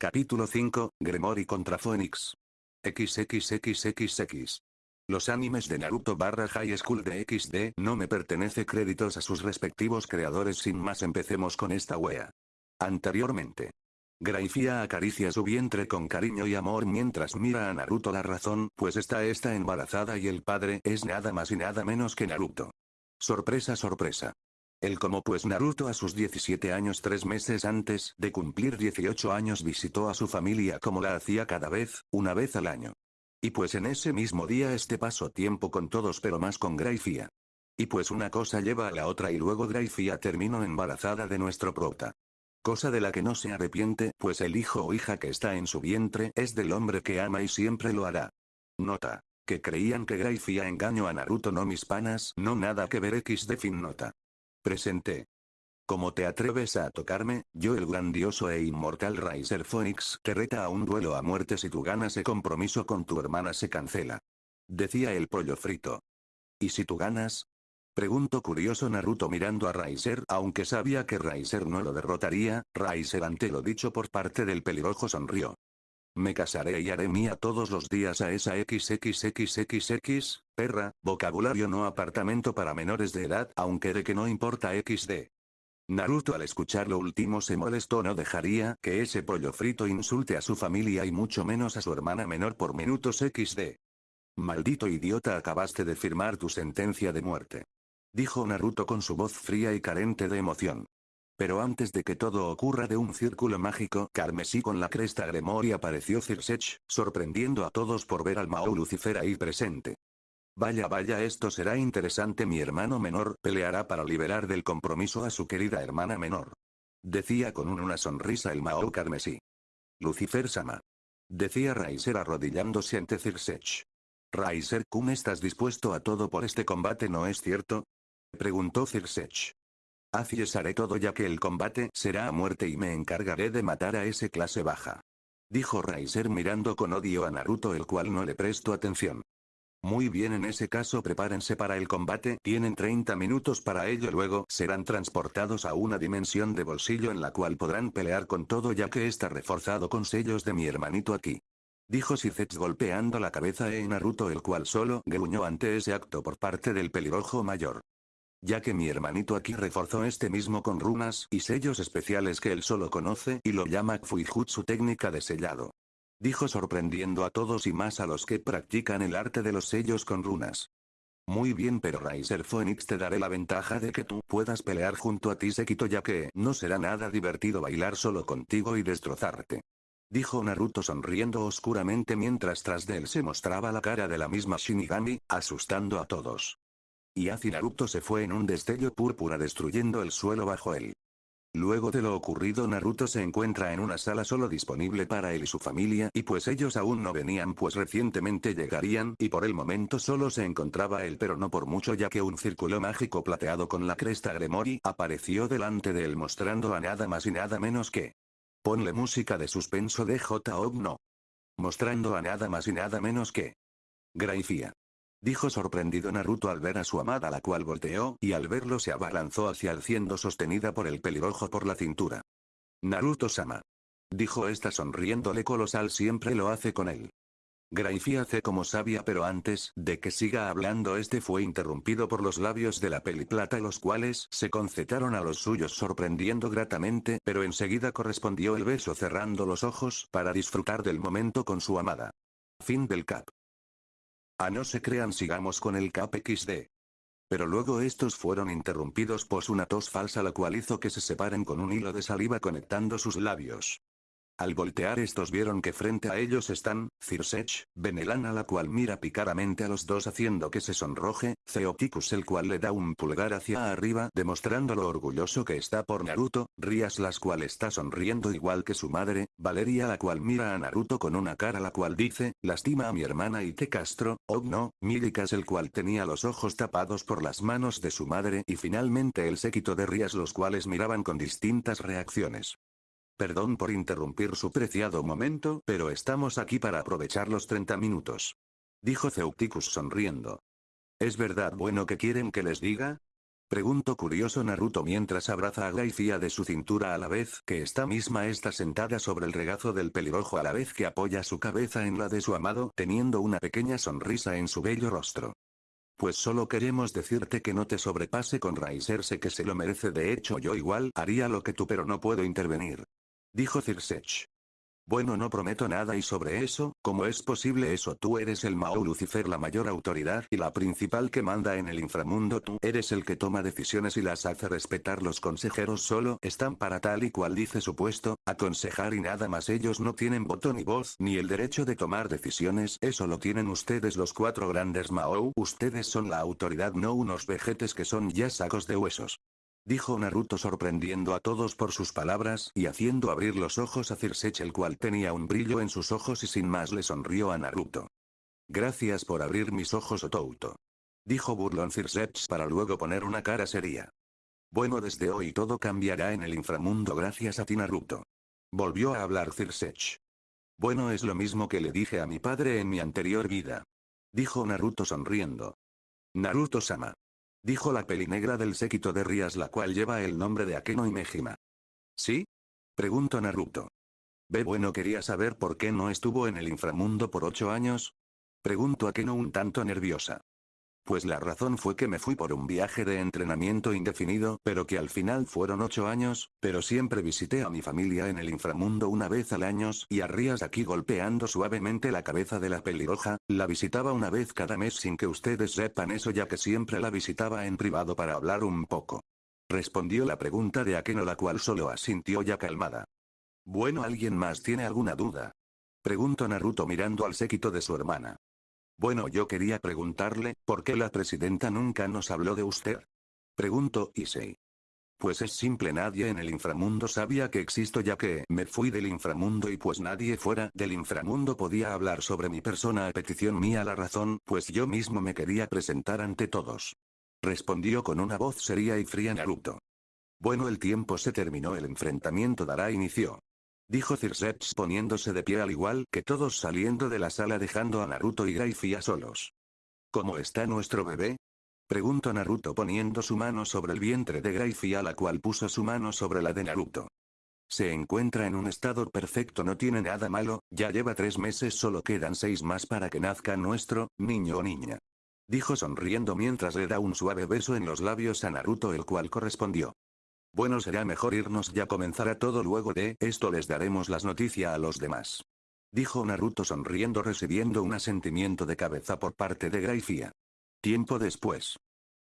Capítulo 5, Gremory contra Phoenix. XXXXX. Los animes de Naruto barra High School de XD no me pertenece créditos a sus respectivos creadores sin más empecemos con esta wea. Anteriormente. Graifia acaricia su vientre con cariño y amor mientras mira a Naruto la razón pues está esta embarazada y el padre es nada más y nada menos que Naruto. Sorpresa sorpresa. El como pues Naruto a sus 17 años tres meses antes de cumplir 18 años visitó a su familia como la hacía cada vez, una vez al año. Y pues en ese mismo día este pasó tiempo con todos pero más con Graifia. Y pues una cosa lleva a la otra y luego Graifia terminó embarazada de nuestro prota. Cosa de la que no se arrepiente pues el hijo o hija que está en su vientre es del hombre que ama y siempre lo hará. Nota. Que creían que Graifia engañó a Naruto no mis panas no nada que ver X de fin nota. Presenté. ¿Cómo te atreves a tocarme? Yo el grandioso e inmortal Riser Phoenix te reta a un duelo a muerte si tú ganas ese compromiso con tu hermana se cancela. Decía el pollo frito. ¿Y si tú ganas? Preguntó curioso Naruto mirando a Riser aunque sabía que Riser no lo derrotaría, Riser ante lo dicho por parte del pelirrojo sonrió. Me casaré y haré mía todos los días a esa XXXXX, perra, vocabulario no apartamento para menores de edad aunque de que no importa XD. Naruto al escuchar lo último se molestó no dejaría que ese pollo frito insulte a su familia y mucho menos a su hermana menor por minutos XD. Maldito idiota acabaste de firmar tu sentencia de muerte. Dijo Naruto con su voz fría y carente de emoción. Pero antes de que todo ocurra de un círculo mágico carmesí con la cresta Gremory apareció Cirsech, sorprendiendo a todos por ver al Mao Lucifer ahí presente. Vaya vaya esto será interesante mi hermano menor peleará para liberar del compromiso a su querida hermana menor. Decía con una sonrisa el Mao carmesí. Lucifer Sama. Decía Raiser arrodillándose ante Cirsech. Raiser ¿cómo estás dispuesto a todo por este combate no es cierto? Preguntó Cirsech. Así es haré todo ya que el combate será a muerte y me encargaré de matar a ese clase baja. Dijo Raiser mirando con odio a Naruto el cual no le prestó atención. Muy bien en ese caso prepárense para el combate, tienen 30 minutos para ello luego serán transportados a una dimensión de bolsillo en la cual podrán pelear con todo ya que está reforzado con sellos de mi hermanito aquí. Dijo Sithets golpeando la cabeza en Naruto el cual solo gruñó ante ese acto por parte del pelirrojo mayor. Ya que mi hermanito aquí reforzó este mismo con runas y sellos especiales que él solo conoce y lo llama Fuijutsu técnica de sellado. Dijo sorprendiendo a todos y más a los que practican el arte de los sellos con runas. Muy bien pero Riser Phoenix te daré la ventaja de que tú puedas pelear junto a ti Sekito ya que no será nada divertido bailar solo contigo y destrozarte. Dijo Naruto sonriendo oscuramente mientras tras de él se mostraba la cara de la misma Shinigami, asustando a todos. Y Azi Naruto se fue en un destello púrpura destruyendo el suelo bajo él. Luego de lo ocurrido Naruto se encuentra en una sala solo disponible para él y su familia y pues ellos aún no venían pues recientemente llegarían y por el momento solo se encontraba él pero no por mucho ya que un círculo mágico plateado con la cresta Gremory apareció delante de él mostrando a nada más y nada menos que. Ponle música de suspenso de J. no. Mostrando a nada más y nada menos que. Graifia. Dijo sorprendido Naruto al ver a su amada la cual volteó y al verlo se abalanzó hacia el siendo sostenida por el pelirrojo por la cintura. Naruto-sama. Dijo esta sonriéndole colosal siempre lo hace con él. Graifia hace como sabia pero antes de que siga hablando este fue interrumpido por los labios de la peliplata los cuales se concetaron a los suyos sorprendiendo gratamente pero enseguida correspondió el beso cerrando los ojos para disfrutar del momento con su amada. Fin del cap. A no se crean sigamos con el cap XD. Pero luego estos fueron interrumpidos por una tos falsa la cual hizo que se separen con un hilo de saliva conectando sus labios. Al voltear estos vieron que frente a ellos están, Cirsech, Benelana la cual mira picaramente a los dos haciendo que se sonroje, Zeoticus el cual le da un pulgar hacia arriba demostrando lo orgulloso que está por Naruto, Rias la cual está sonriendo igual que su madre, Valeria la cual mira a Naruto con una cara la cual dice, lastima a mi hermana y te castro, oh no, Milikas el cual tenía los ojos tapados por las manos de su madre y finalmente el séquito de Rias los cuales miraban con distintas reacciones. Perdón por interrumpir su preciado momento, pero estamos aquí para aprovechar los 30 minutos. Dijo Ceuticus sonriendo. ¿Es verdad bueno que quieren que les diga? Pregunto curioso Naruto mientras abraza a Graifia de su cintura a la vez que esta misma está sentada sobre el regazo del pelirrojo a la vez que apoya su cabeza en la de su amado teniendo una pequeña sonrisa en su bello rostro. Pues solo queremos decirte que no te sobrepase con Raiser sé que se lo merece de hecho yo igual haría lo que tú pero no puedo intervenir. Dijo Cirsech. Bueno no prometo nada y sobre eso, ¿cómo es posible eso? Tú eres el Mao Lucifer la mayor autoridad y la principal que manda en el inframundo tú eres el que toma decisiones y las hace respetar los consejeros solo están para tal y cual dice su puesto, aconsejar y nada más ellos no tienen voto ni voz ni el derecho de tomar decisiones eso lo tienen ustedes los cuatro grandes Mao ustedes son la autoridad no unos vejetes que son ya sacos de huesos. Dijo Naruto sorprendiendo a todos por sus palabras y haciendo abrir los ojos a Cirsech el cual tenía un brillo en sus ojos y sin más le sonrió a Naruto. Gracias por abrir mis ojos Otouto. Dijo burlón Cirsech para luego poner una cara seria. Bueno desde hoy todo cambiará en el inframundo gracias a ti Naruto. Volvió a hablar Cirsech. Bueno es lo mismo que le dije a mi padre en mi anterior vida. Dijo Naruto sonriendo. Naruto-sama. Dijo la pelinegra del séquito de Rías la cual lleva el nombre de Akeno y Mejima. ¿Sí? Preguntó Naruto. Ve bueno quería saber por qué no estuvo en el inframundo por ocho años. Preguntó Akeno un tanto nerviosa. Pues la razón fue que me fui por un viaje de entrenamiento indefinido, pero que al final fueron ocho años, pero siempre visité a mi familia en el inframundo una vez al año, y a Rías aquí golpeando suavemente la cabeza de la pelirroja, la visitaba una vez cada mes sin que ustedes sepan eso ya que siempre la visitaba en privado para hablar un poco. Respondió la pregunta de Akeno la cual solo asintió ya calmada. Bueno ¿alguien más tiene alguna duda? Preguntó Naruto mirando al séquito de su hermana. Bueno yo quería preguntarle, ¿por qué la presidenta nunca nos habló de usted? Preguntó Issei. Pues es simple nadie en el inframundo sabía que existo ya que me fui del inframundo y pues nadie fuera del inframundo podía hablar sobre mi persona a petición mía la razón pues yo mismo me quería presentar ante todos. Respondió con una voz seria y fría Naruto. Bueno el tiempo se terminó el enfrentamiento dará inicio. Dijo Cirsech poniéndose de pie al igual que todos saliendo de la sala dejando a Naruto y Graifia solos. ¿Cómo está nuestro bebé? Preguntó Naruto poniendo su mano sobre el vientre de Graifia la cual puso su mano sobre la de Naruto. Se encuentra en un estado perfecto no tiene nada malo, ya lleva tres meses solo quedan seis más para que nazca nuestro, niño o niña. Dijo sonriendo mientras le da un suave beso en los labios a Naruto el cual correspondió. Bueno será mejor irnos ya comenzará todo luego de esto les daremos las noticias a los demás. Dijo Naruto sonriendo recibiendo un asentimiento de cabeza por parte de Graifia. Tiempo después.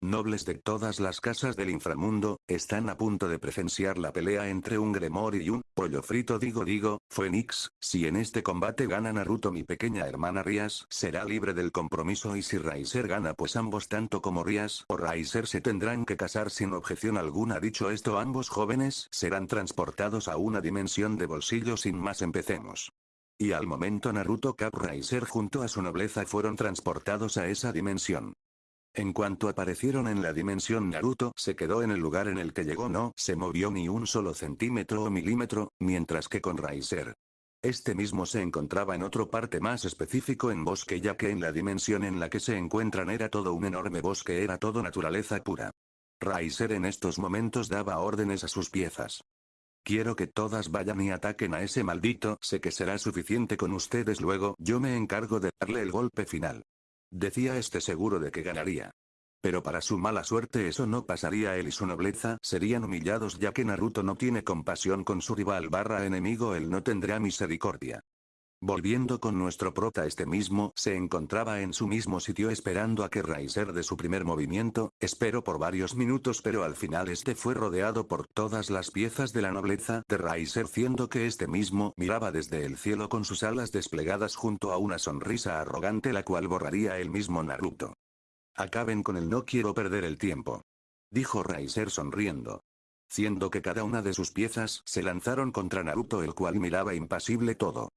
Nobles de todas las casas del inframundo, están a punto de presenciar la pelea entre un Gremor y un pollo frito digo digo, Phoenix, si en este combate gana Naruto mi pequeña hermana Rias será libre del compromiso y si Raiser gana pues ambos tanto como Rias o Raiser se tendrán que casar sin objeción alguna dicho esto ambos jóvenes serán transportados a una dimensión de bolsillo sin más empecemos. Y al momento Naruto Cap Raiser junto a su nobleza fueron transportados a esa dimensión. En cuanto aparecieron en la dimensión Naruto se quedó en el lugar en el que llegó no se movió ni un solo centímetro o milímetro, mientras que con Raiser. Este mismo se encontraba en otro parte más específico en bosque ya que en la dimensión en la que se encuentran era todo un enorme bosque era todo naturaleza pura. Raiser en estos momentos daba órdenes a sus piezas. Quiero que todas vayan y ataquen a ese maldito, sé que será suficiente con ustedes luego, yo me encargo de darle el golpe final. Decía este seguro de que ganaría. Pero para su mala suerte eso no pasaría él y su nobleza serían humillados ya que Naruto no tiene compasión con su rival barra enemigo él no tendrá misericordia. Volviendo con nuestro prota este mismo, se encontraba en su mismo sitio esperando a que Raiser de su primer movimiento, esperó por varios minutos pero al final este fue rodeado por todas las piezas de la nobleza de Raiser siendo que este mismo miraba desde el cielo con sus alas desplegadas junto a una sonrisa arrogante la cual borraría el mismo Naruto. Acaben con el no quiero perder el tiempo. Dijo Raiser sonriendo. Siendo que cada una de sus piezas se lanzaron contra Naruto el cual miraba impasible todo.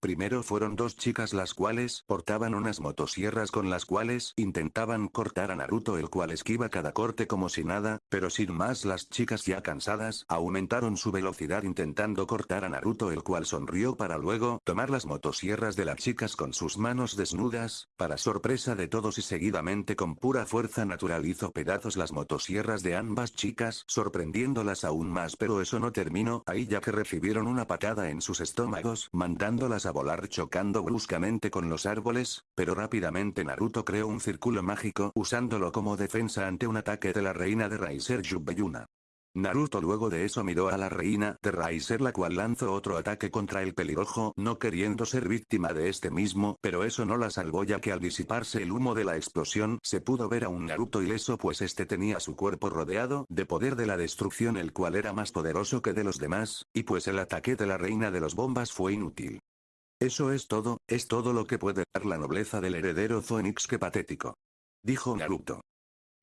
Primero fueron dos chicas las cuales portaban unas motosierras con las cuales intentaban cortar a Naruto el cual esquiva cada corte como si nada, pero sin más las chicas ya cansadas aumentaron su velocidad intentando cortar a Naruto el cual sonrió para luego tomar las motosierras de las chicas con sus manos desnudas, para sorpresa de todos y seguidamente con pura fuerza natural hizo pedazos las motosierras de ambas chicas sorprendiéndolas aún más pero eso no terminó ahí ya que recibieron una patada en sus estómagos mandándolas a volar chocando bruscamente con los árboles, pero rápidamente Naruto creó un círculo mágico usándolo como defensa ante un ataque de la reina de Raiser Yubeyuna. Naruto luego de eso miró a la reina de Raiser la cual lanzó otro ataque contra el pelirrojo no queriendo ser víctima de este mismo pero eso no la salvó ya que al disiparse el humo de la explosión se pudo ver a un Naruto ileso pues este tenía su cuerpo rodeado de poder de la destrucción el cual era más poderoso que de los demás, y pues el ataque de la reina de los bombas fue inútil. Eso es todo, es todo lo que puede dar la nobleza del heredero Phoenix que patético. Dijo Naruto.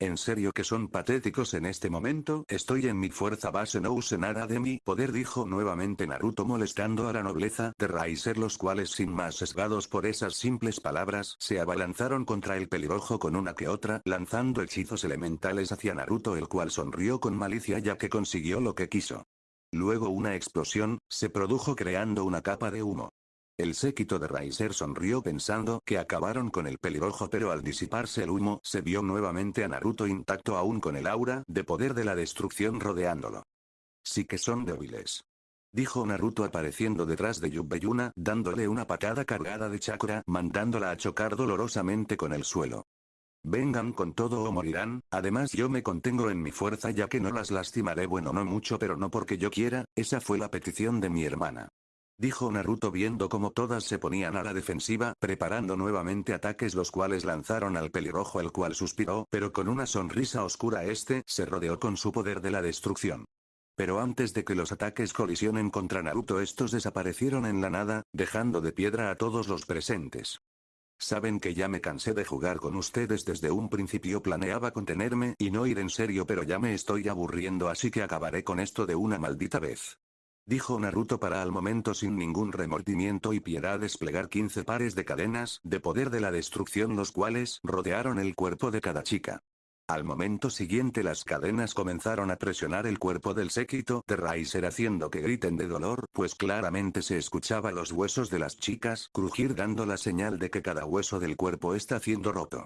¿En serio que son patéticos en este momento? Estoy en mi fuerza base no use nada de mi poder dijo nuevamente Naruto molestando a la nobleza de Raiser los cuales sin más sesgados por esas simples palabras se abalanzaron contra el pelirrojo con una que otra lanzando hechizos elementales hacia Naruto el cual sonrió con malicia ya que consiguió lo que quiso. Luego una explosión, se produjo creando una capa de humo. El séquito de Raiser sonrió pensando que acabaron con el pelirrojo pero al disiparse el humo se vio nuevamente a Naruto intacto aún con el aura de poder de la destrucción rodeándolo. Sí que son débiles. Dijo Naruto apareciendo detrás de Yubeyuna dándole una patada cargada de chakra mandándola a chocar dolorosamente con el suelo. Vengan con todo o morirán, además yo me contengo en mi fuerza ya que no las lastimaré bueno no mucho pero no porque yo quiera, esa fue la petición de mi hermana. Dijo Naruto viendo cómo todas se ponían a la defensiva, preparando nuevamente ataques los cuales lanzaron al pelirrojo el cual suspiró, pero con una sonrisa oscura este se rodeó con su poder de la destrucción. Pero antes de que los ataques colisionen contra Naruto estos desaparecieron en la nada, dejando de piedra a todos los presentes. Saben que ya me cansé de jugar con ustedes desde un principio planeaba contenerme y no ir en serio pero ya me estoy aburriendo así que acabaré con esto de una maldita vez. Dijo Naruto para al momento sin ningún remordimiento y piedad desplegar 15 pares de cadenas de poder de la destrucción los cuales rodearon el cuerpo de cada chica. Al momento siguiente las cadenas comenzaron a presionar el cuerpo del séquito de haciendo que griten de dolor pues claramente se escuchaba los huesos de las chicas crujir dando la señal de que cada hueso del cuerpo está siendo roto.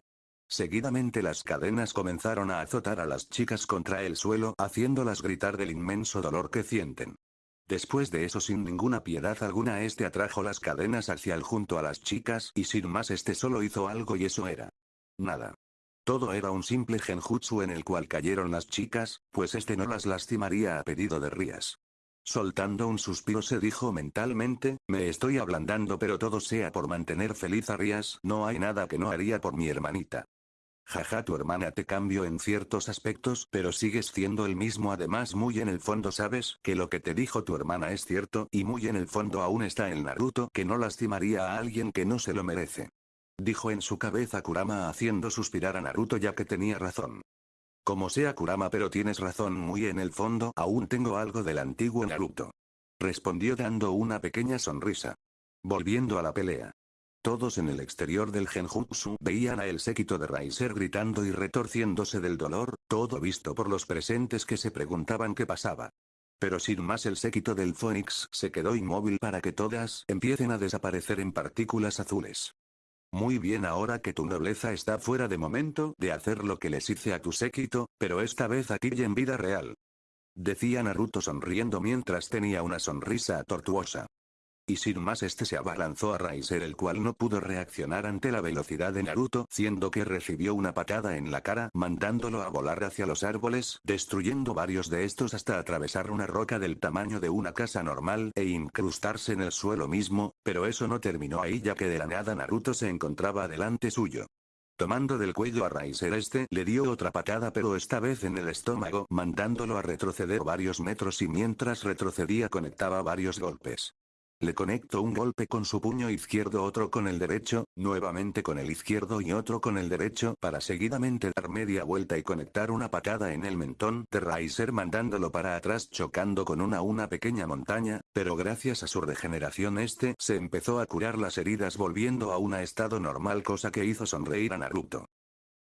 Seguidamente las cadenas comenzaron a azotar a las chicas contra el suelo haciéndolas gritar del inmenso dolor que sienten. Después de eso sin ninguna piedad alguna este atrajo las cadenas hacia el junto a las chicas y sin más este solo hizo algo y eso era. Nada. Todo era un simple genjutsu en el cual cayeron las chicas, pues este no las lastimaría a pedido de Rías. Soltando un suspiro se dijo mentalmente, me estoy ablandando pero todo sea por mantener feliz a Rías, no hay nada que no haría por mi hermanita. Jaja tu hermana te cambio en ciertos aspectos pero sigues siendo el mismo además muy en el fondo sabes que lo que te dijo tu hermana es cierto y muy en el fondo aún está el Naruto que no lastimaría a alguien que no se lo merece. Dijo en su cabeza Kurama haciendo suspirar a Naruto ya que tenía razón. Como sea Kurama pero tienes razón muy en el fondo aún tengo algo del antiguo Naruto. Respondió dando una pequeña sonrisa. Volviendo a la pelea. Todos en el exterior del genjutsu veían a el séquito de Raiser gritando y retorciéndose del dolor, todo visto por los presentes que se preguntaban qué pasaba. Pero sin más el séquito del Phoenix se quedó inmóvil para que todas empiecen a desaparecer en partículas azules. Muy bien ahora que tu nobleza está fuera de momento de hacer lo que les hice a tu séquito, pero esta vez aquí y en vida real. Decía Naruto sonriendo mientras tenía una sonrisa tortuosa. Y sin más este se abalanzó a Raiser el cual no pudo reaccionar ante la velocidad de Naruto siendo que recibió una patada en la cara mandándolo a volar hacia los árboles destruyendo varios de estos hasta atravesar una roca del tamaño de una casa normal e incrustarse en el suelo mismo, pero eso no terminó ahí ya que de la nada Naruto se encontraba delante suyo. Tomando del cuello a Raiser este le dio otra patada pero esta vez en el estómago mandándolo a retroceder varios metros y mientras retrocedía conectaba varios golpes. Le conecto un golpe con su puño izquierdo otro con el derecho, nuevamente con el izquierdo y otro con el derecho para seguidamente dar media vuelta y conectar una patada en el mentón de Riser mandándolo para atrás chocando con una una pequeña montaña, pero gracias a su regeneración este se empezó a curar las heridas volviendo a un estado normal cosa que hizo sonreír a Naruto.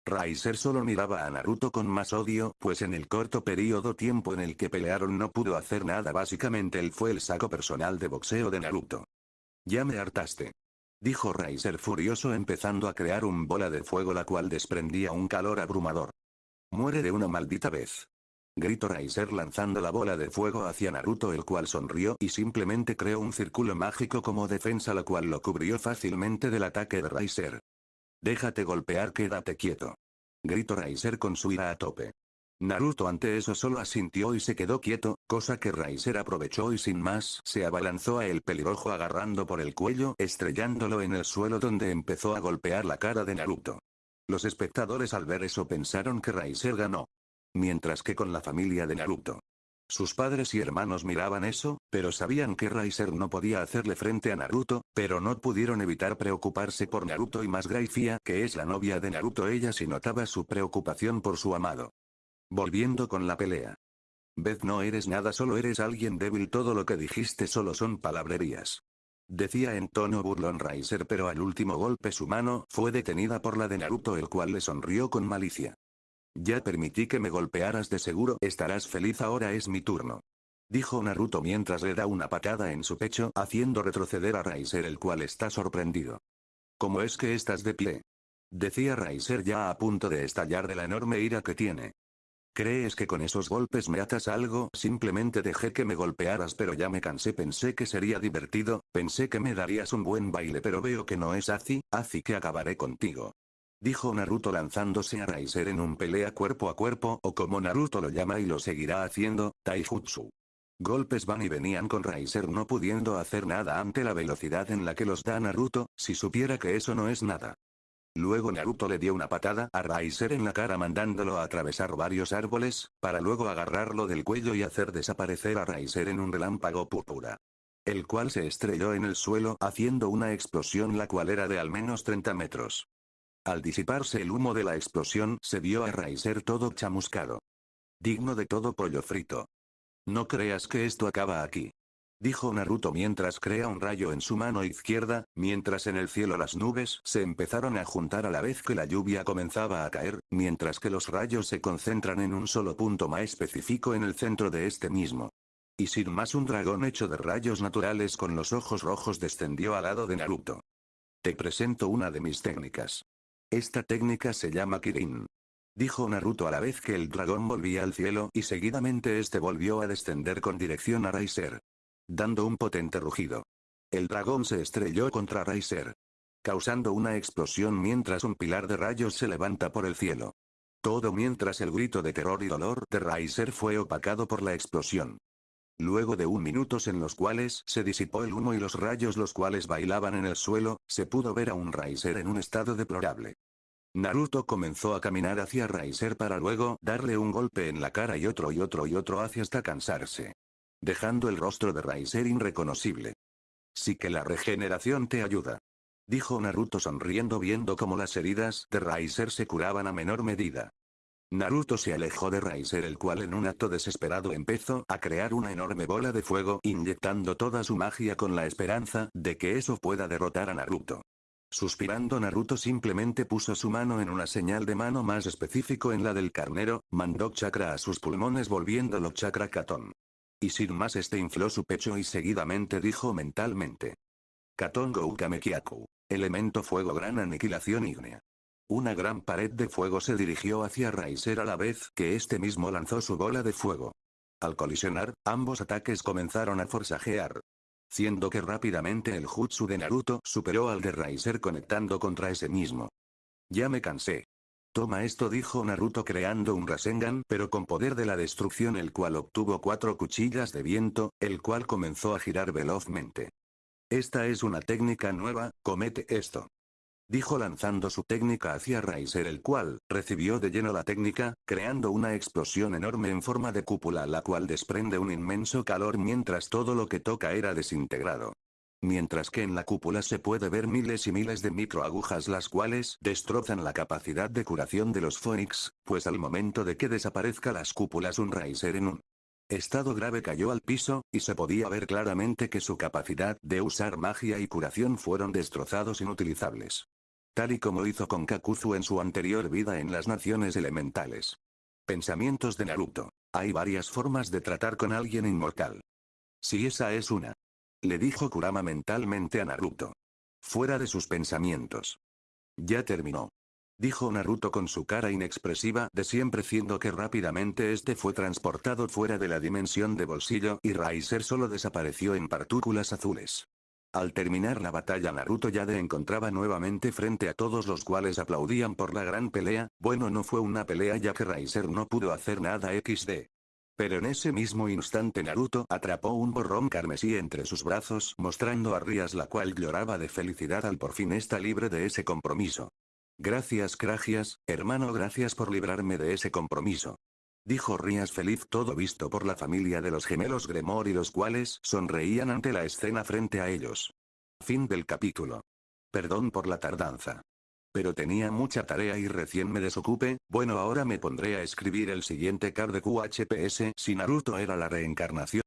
Raiser solo miraba a Naruto con más odio, pues en el corto periodo tiempo en el que pelearon no pudo hacer nada básicamente él fue el saco personal de boxeo de Naruto. Ya me hartaste. Dijo Raiser furioso empezando a crear un bola de fuego la cual desprendía un calor abrumador. Muere de una maldita vez. Gritó Raiser lanzando la bola de fuego hacia Naruto el cual sonrió y simplemente creó un círculo mágico como defensa la cual lo cubrió fácilmente del ataque de Raiser. Déjate golpear quédate quieto. Gritó Raiser con su ira a tope. Naruto ante eso solo asintió y se quedó quieto, cosa que Raiser aprovechó y sin más se abalanzó a el pelirrojo agarrando por el cuello estrellándolo en el suelo donde empezó a golpear la cara de Naruto. Los espectadores al ver eso pensaron que Raiser ganó. Mientras que con la familia de Naruto, sus padres y hermanos miraban eso, pero sabían que Raiser no podía hacerle frente a Naruto, pero no pudieron evitar preocuparse por Naruto y más Graifia, que es la novia de Naruto ella sí notaba su preocupación por su amado. Volviendo con la pelea. Beth no eres nada solo eres alguien débil todo lo que dijiste solo son palabrerías. Decía en tono burlón Raiser pero al último golpe su mano fue detenida por la de Naruto el cual le sonrió con malicia. Ya permití que me golpearas de seguro estarás feliz ahora es mi turno. Dijo Naruto mientras le da una patada en su pecho haciendo retroceder a Raiser el cual está sorprendido. ¿Cómo es que estás de pie? Decía Raiser ya a punto de estallar de la enorme ira que tiene. ¿Crees que con esos golpes me atas algo? Simplemente dejé que me golpearas pero ya me cansé pensé que sería divertido, pensé que me darías un buen baile pero veo que no es así, así que acabaré contigo. Dijo Naruto lanzándose a Raiser en un pelea cuerpo a cuerpo o como Naruto lo llama y lo seguirá haciendo, Taijutsu. Golpes van y venían con Raiser no pudiendo hacer nada ante la velocidad en la que los da Naruto, si supiera que eso no es nada. Luego Naruto le dio una patada a Raiser en la cara mandándolo a atravesar varios árboles, para luego agarrarlo del cuello y hacer desaparecer a Raiser en un relámpago púrpura. El cual se estrelló en el suelo haciendo una explosión la cual era de al menos 30 metros. Al disiparse el humo de la explosión se vio a Raiser todo chamuscado. Digno de todo pollo frito. No creas que esto acaba aquí. Dijo Naruto mientras crea un rayo en su mano izquierda, mientras en el cielo las nubes se empezaron a juntar a la vez que la lluvia comenzaba a caer, mientras que los rayos se concentran en un solo punto más específico en el centro de este mismo. Y sin más un dragón hecho de rayos naturales con los ojos rojos descendió al lado de Naruto. Te presento una de mis técnicas. Esta técnica se llama Kirin. Dijo Naruto a la vez que el dragón volvía al cielo y seguidamente este volvió a descender con dirección a Raiser. Dando un potente rugido. El dragón se estrelló contra Raiser. Causando una explosión mientras un pilar de rayos se levanta por el cielo. Todo mientras el grito de terror y dolor de Raiser fue opacado por la explosión. Luego de un minutos en los cuales se disipó el humo y los rayos los cuales bailaban en el suelo, se pudo ver a un Raiser en un estado deplorable. Naruto comenzó a caminar hacia Raiser para luego darle un golpe en la cara y otro y otro y otro hacia hasta cansarse. Dejando el rostro de Raiser irreconocible. Sí que la regeneración te ayuda. Dijo Naruto sonriendo viendo cómo las heridas de Raiser se curaban a menor medida. Naruto se alejó de Raiser el cual en un acto desesperado empezó a crear una enorme bola de fuego inyectando toda su magia con la esperanza de que eso pueda derrotar a Naruto. Suspirando Naruto simplemente puso su mano en una señal de mano más específico en la del carnero, mandó chakra a sus pulmones volviéndolo chakra Katon. Y sin más este infló su pecho y seguidamente dijo mentalmente. Katon Goukamekiaku. Elemento fuego gran aniquilación ígnea. Una gran pared de fuego se dirigió hacia Raiser a la vez que este mismo lanzó su bola de fuego. Al colisionar, ambos ataques comenzaron a forzajear. Siendo que rápidamente el jutsu de Naruto superó al de Raiser conectando contra ese mismo. Ya me cansé. Toma esto dijo Naruto creando un Rasengan pero con poder de la destrucción el cual obtuvo cuatro cuchillas de viento, el cual comenzó a girar velozmente. Esta es una técnica nueva, comete esto dijo lanzando su técnica hacia Raiser el cual, recibió de lleno la técnica, creando una explosión enorme en forma de cúpula la cual desprende un inmenso calor mientras todo lo que toca era desintegrado. Mientras que en la cúpula se puede ver miles y miles de microagujas las cuales destrozan la capacidad de curación de los Phoenix, pues al momento de que desaparezca las cúpulas un Raiser en un estado grave cayó al piso, y se podía ver claramente que su capacidad de usar magia y curación fueron destrozados inutilizables. Tal y como hizo con Kakuzu en su anterior vida en las naciones elementales. Pensamientos de Naruto. Hay varias formas de tratar con alguien inmortal. Si esa es una. Le dijo Kurama mentalmente a Naruto. Fuera de sus pensamientos. Ya terminó. Dijo Naruto con su cara inexpresiva de siempre siendo que rápidamente este fue transportado fuera de la dimensión de bolsillo y Raiser solo desapareció en partículas azules. Al terminar la batalla Naruto ya de encontraba nuevamente frente a todos los cuales aplaudían por la gran pelea, bueno no fue una pelea ya que Raiser no pudo hacer nada XD. Pero en ese mismo instante Naruto atrapó un borrón carmesí entre sus brazos mostrando a Rias la cual lloraba de felicidad al por fin estar libre de ese compromiso. Gracias Cragias, hermano gracias por librarme de ese compromiso. Dijo Rias feliz todo visto por la familia de los gemelos Gremor y los cuales sonreían ante la escena frente a ellos. Fin del capítulo. Perdón por la tardanza. Pero tenía mucha tarea y recién me desocupe, bueno ahora me pondré a escribir el siguiente card de QHPS si Naruto era la reencarnación